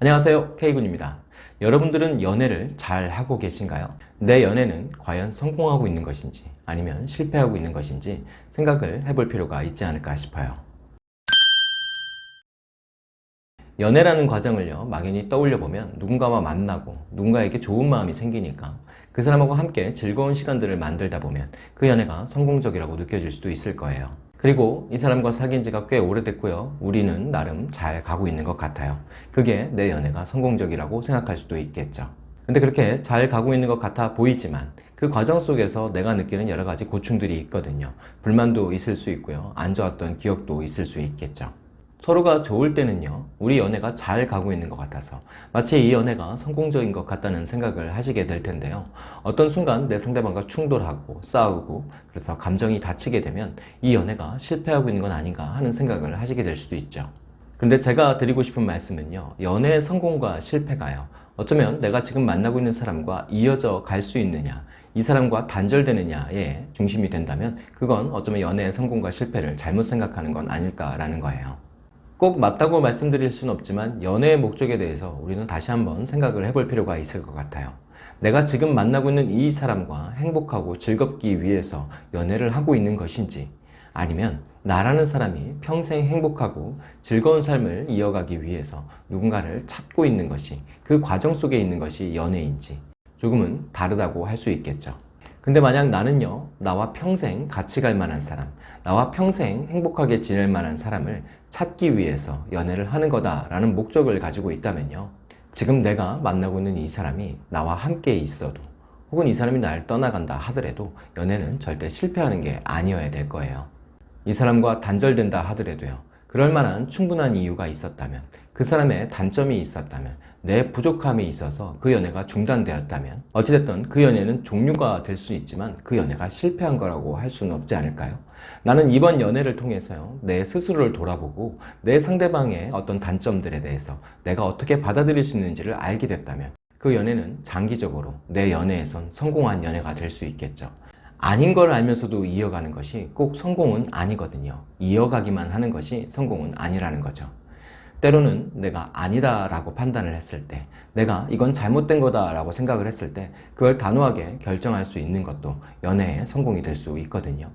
안녕하세요. K군입니다. 여러분들은 연애를 잘 하고 계신가요? 내 연애는 과연 성공하고 있는 것인지 아니면 실패하고 있는 것인지 생각을 해볼 필요가 있지 않을까 싶어요. 연애라는 과정을요 막연히 떠올려 보면 누군가와 만나고 누군가에게 좋은 마음이 생기니까 그 사람하고 함께 즐거운 시간들을 만들다 보면 그 연애가 성공적이라고 느껴질 수도 있을 거예요 그리고 이 사람과 사귄 지가 꽤 오래됐고요. 우리는 나름 잘 가고 있는 것 같아요. 그게 내 연애가 성공적이라고 생각할 수도 있겠죠. 근데 그렇게 잘 가고 있는 것 같아 보이지만 그 과정 속에서 내가 느끼는 여러 가지 고충들이 있거든요. 불만도 있을 수 있고요. 안 좋았던 기억도 있을 수 있겠죠 서로가 좋을 때는요 우리 연애가 잘 가고 있는 것 같아서 마치 이 연애가 성공적인 것 같다는 생각을 하시게 될 텐데요. 어떤 순간 내 상대방과 충돌하고 싸우고 그래서 감정이 다치게 되면 이 연애가 실패하고 있는 건 아닌가 하는 생각을 하시게 될 수도 있죠. 근데 제가 드리고 싶은 말씀은요 연애의 성공과 실패가요. 어쩌면 내가 지금 만나고 있는 사람과 이어져 갈 수 있느냐 이 사람과 단절되느냐에 중심이 된다면 그건 어쩌면 연애의 성공과 실패를 잘못 생각하는 건 아닐까라는 거예요 꼭 맞다고 말씀드릴 수는 없지만 연애의 목적에 대해서 우리는 다시 한번 생각을 해볼 필요가 있을 것 같아요. 내가 지금 만나고 있는 이 사람과 행복하고 즐겁기 위해서 연애를 하고 있는 것인지 아니면 나라는 사람이 평생 행복하고 즐거운 삶을 이어가기 위해서 누군가를 찾고 있는 것이 그 과정 속에 있는 것이 연애인지 조금은 다르다고 할 수 있겠죠 근데 만약 나는요 나와 평생 같이 갈 만한 사람 나와 평생 행복하게 지낼 만한 사람을 찾기 위해서 연애를 하는 거다 라는 목적을 가지고 있다면요 지금 내가 만나고 있는 이 사람이 나와 함께 있어도 혹은 이 사람이 날 떠나간다 하더라도 연애는 절대 실패하는 게 아니어야 될 거예요. 이 사람과 단절된다 하더라도요 그럴 만한 충분한 이유가 있었다면 그 사람의 단점이 있었다면 내 부족함이 있어서 그 연애가 중단되었다면 어찌됐든 그 연애는 종류가 될 수 있지만 그 연애가 실패한 거라고 할 수는 없지 않을까요? 나는 이번 연애를 통해서요 내 스스로를 돌아보고 내 상대방의 어떤 단점들에 대해서 내가 어떻게 받아들일 수 있는지를 알게 됐다면 그 연애는 장기적으로 내 연애에선 성공한 연애가 될 수 있겠죠. 아닌 걸 알면서도 이어가는 것이 꼭 성공은 아니거든요. 이어가기만 하는 것이 성공은 아니라는 거죠 때로는 내가 아니다 라고 판단을 했을 때 내가 이건 잘못된 거다 라고 생각을 했을 때 그걸 단호하게 결정할 수 있는 것도 연애의 성공이 될 수 있거든요.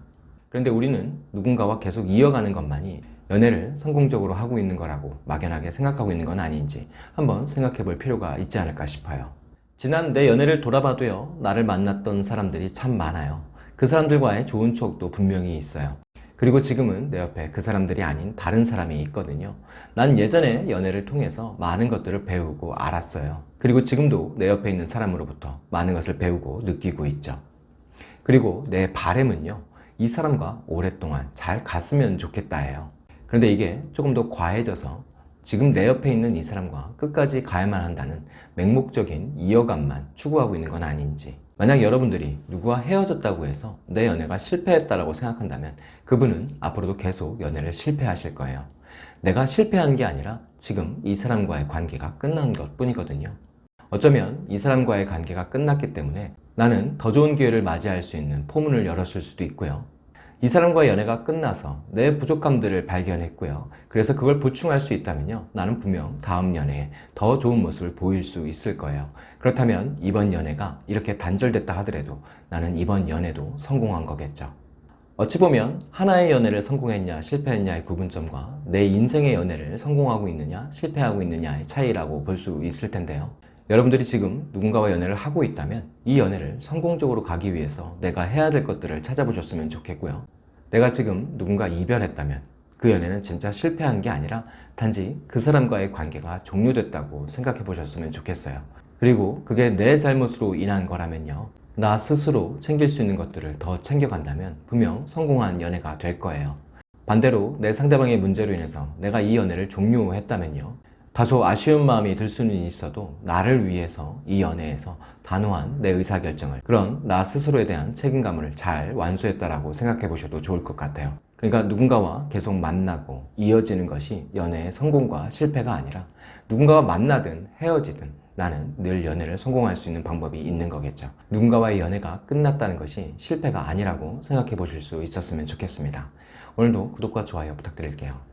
그런데 우리는 누군가와 계속 이어가는 것만이 연애를 성공적으로 하고 있는 거라고 막연하게 생각하고 있는 건 아닌지 한번 생각해 볼 필요가 있지 않을까 싶어요. 지난 내 연애를 돌아봐도요 나를 만났던 사람들이 참 많아요. 그 사람들과의 좋은 추억도 분명히 있어요 그리고 지금은 내 옆에 그 사람들이 아닌 다른 사람이 있거든요. 난 예전에 연애를 통해서 많은 것들을 배우고 알았어요. 그리고 지금도 내 옆에 있는 사람으로부터 많은 것을 배우고 느끼고 있죠. 그리고 내 바램은요 이 사람과 오랫동안 잘 갔으면 좋겠다 해요. 그런데 이게 조금 더 과해져서 지금 내 옆에 있는 이 사람과 끝까지 가야만 한다는 맹목적인 이어감만 추구하고 있는 건 아닌지 만약 여러분들이 누구와 헤어졌다고 해서 내 연애가 실패했다고 생각한다면 그분은 앞으로도 계속 연애를 실패하실 거예요. 내가 실패한 게 아니라 지금 이 사람과의 관계가 끝난 것 뿐이거든요. 어쩌면 이 사람과의 관계가 끝났기 때문에 나는 더 좋은 기회를 맞이할 수 있는 포문을 열었을 수도 있고요 이 사람과의 연애가 끝나서 내 부족함들을 발견했고요. 그래서 그걸 보충할 수 있다면요. 나는 분명 다음 연애에 더 좋은 모습을 보일 수 있을 거예요. 그렇다면 이번 연애가 이렇게 단절됐다 하더라도 나는 이번 연애도 성공한 거겠죠. 어찌 보면 하나의 연애를 성공했냐 실패했냐의 구분점과 내 인생의 연애를 성공하고 있느냐 실패하고 있느냐의 차이라고 볼 수 있을 텐데요 여러분들이 지금 누군가와 연애를 하고 있다면 이 연애를 성공적으로 가기 위해서 내가 해야 될 것들을 찾아보셨으면 좋겠고요. 내가 지금 누군가 이별했다면 그 연애는 진짜 실패한 게 아니라 단지 그 사람과의 관계가 종료됐다고 생각해 보셨으면 좋겠어요. 그리고 그게 내 잘못으로 인한 거라면요. 나 스스로 챙길 수 있는 것들을 더 챙겨간다면 분명 성공한 연애가 될 거예요. 반대로 내 상대방의 문제로 인해서 내가 이 연애를 종료했다면요 다소 아쉬운 마음이 들 수는 있어도 나를 위해서 이 연애에서 단호한 내 의사결정을 그런 나 스스로에 대한 책임감을 잘 완수했다라고 생각해 보셔도 좋을 것 같아요. 그러니까 누군가와 계속 만나고 이어지는 것이 연애의 성공과 실패가 아니라 누군가와 만나든 헤어지든 나는 늘 연애를 성공할 수 있는 방법이 있는 거겠죠. 누군가와의 연애가 끝났다는 것이 실패가 아니라고 생각해 보실 수 있었으면 좋겠습니다. 오늘도 구독과 좋아요 부탁드릴게요